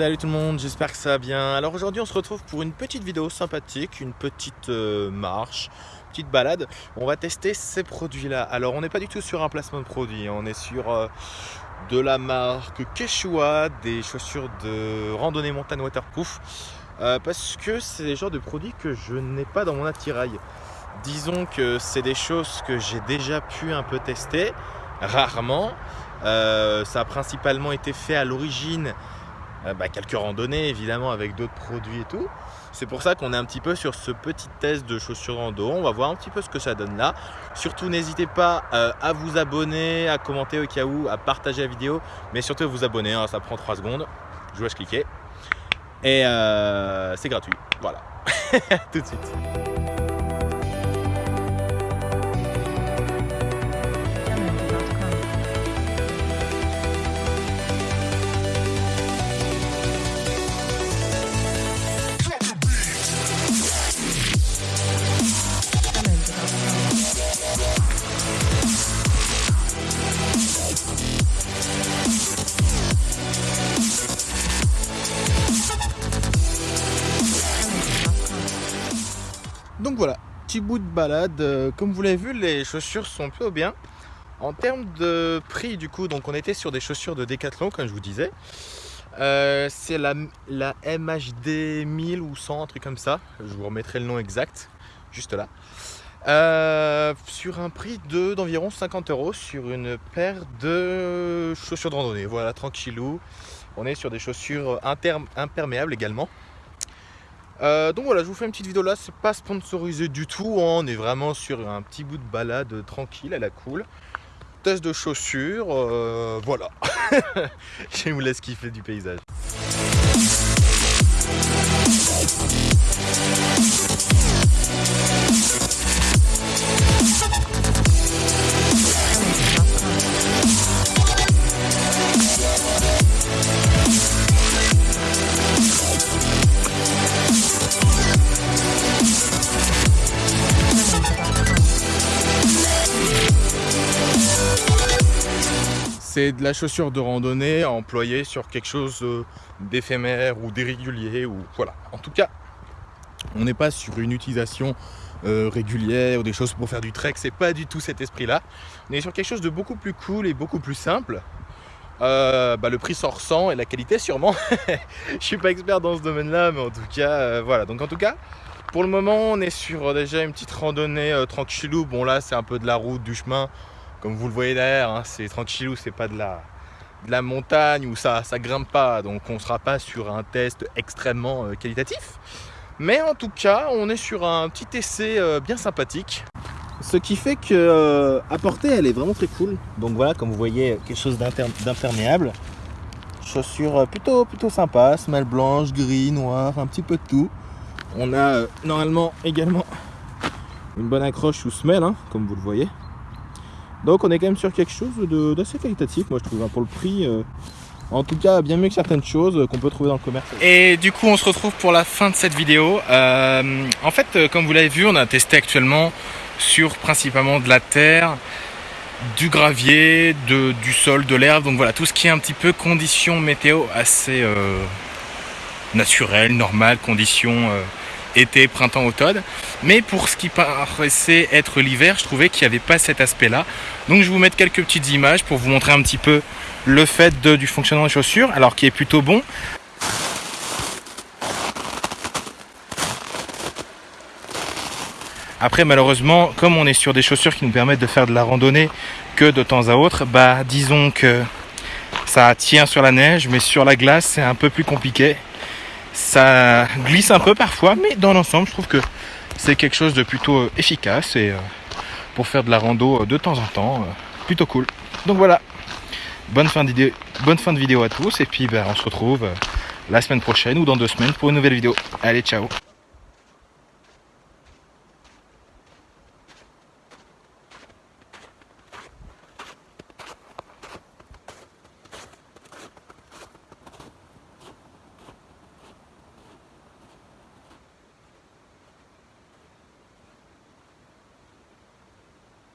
Salut tout le monde, j'espère que ça va bien. Alors aujourd'hui on se retrouve pour une petite vidéo sympathique, une petite euh, marche, petite balade. On va tester ces produits là. Alors on n'est pas du tout sur un placement de produit, on est sur euh, de la marque Quechua, des chaussures de randonnée montagne waterproof. Euh, parce que c'est des genres de produits que je n'ai pas dans mon attirail. Disons que c'est des choses que j'ai déjà pu un peu tester, rarement. ça a principalement été fait à l'origine euh, bah, quelques randonnées évidemment avec d'autres produits et tout. C'est pour ça qu'on est un petit peu sur ce petit test de chaussures rando. On va voir un petit peu ce que ça donne là. Surtout n'hésitez pas euh, à vous abonner, à commenter au cas où, à partager la vidéo, mais surtout à vous abonner, hein, ça prend 3 secondes. Je vous laisse cliquer. Et euh, c'est gratuit. Voilà. Tout de suite. Petit bout de balade. Euh, comme vous l'avez vu, les chaussures sont plutôt bien. En termes de prix, du coup, donc on était sur des chaussures de Decathlon, comme je vous disais. Euh, c'est la, la, MHD 1000 ou 100, un truc comme ça. Je vous remettrai le nom exact, juste là. Euh, sur un prix d'environ 50 euros sur une paire de chaussures de randonnée. Voilà, tranquillou. On est sur des chaussures imperméables également. Euh, donc voilà, je vous fais une petite vidéo là, c'est pas sponsorisé du tout, hein. on est vraiment sur un petit bout de balade tranquille, à la cool. Test de chaussures, euh, voilà. je vous laisse kiffer du paysage. C'est de la chaussure de randonnée employée sur quelque chose euh, d'éphémère ou d'irrégulier ou voilà. En tout cas, on n'est pas sur une utilisation euh, régulière ou des choses pour faire du trek, c'est pas du tout cet esprit-là. On est sur quelque chose de beaucoup plus cool et beaucoup plus simple. Euh, bah, le prix s'en ressent et la qualité sûrement. Je suis pas expert dans ce domaine-là, mais en tout cas, voilà. Donc en tout cas, pour le moment, on est sur déjà une petite randonnée tranquillou. Bon là, c'est un peu de la route, du chemin. Comme vous le voyez derrière, hein, c'est tranquillou, c'est pas de la, de la montagne où ça, ça grimpe pas, donc on sera pas sur un test extrêmement euh, qualitatif. Mais en tout cas, on est sur un petit essai euh, bien sympathique. Ce qui fait que euh, à porter, elle est vraiment très cool. Donc voilà, comme vous voyez, quelque chose d'imperméable. Chaussures plutôt, plutôt sympa, semelle blanche, gris, noir, un petit peu de tout. On a normalement également une bonne accroche sous semelle, hein, comme vous le voyez. Donc on est quand même sur quelque chose d'assez qualitatif, moi je trouve, hein, pour le prix. Euh, en tout cas, bien mieux que certaines choses euh, qu'on peut trouver dans le commerce. Et du coup, on se retrouve pour la fin de cette vidéo. Euh, en fait, comme vous l'avez vu, on a testé actuellement sur principalement de la terre, du gravier, de, du sol, de l'herbe. Donc voilà, tout ce qui est un petit peu conditions météo assez euh, naturelles, normales, conditions été, printemps, automne. Mais pour ce qui paraissait être l'hiver, je trouvais qu'il n'y avait pas cet aspect-là. Donc je vais vous mettre quelques petites images pour vous montrer un petit peu le fait du fonctionnement des chaussures, alors qui est plutôt bon. Après malheureusement, comme on est sur des chaussures qui nous permettent de faire de la randonnée que de temps à autre, bah disons que ça tient sur la neige, mais sur la glace c'est un peu plus compliqué. Ça glisse un peu parfois, mais dans l'ensemble, je trouve que c'est quelque chose de plutôt euh, efficace et euh, pour faire de la rando euh, de temps en temps, plutôt cool. Donc voilà, bonne fin de, bonne fin de vidéo à tous et puis ben, on se retrouve la semaine prochaine ou dans deux semaines pour une nouvelle vidéo. Allez, ciao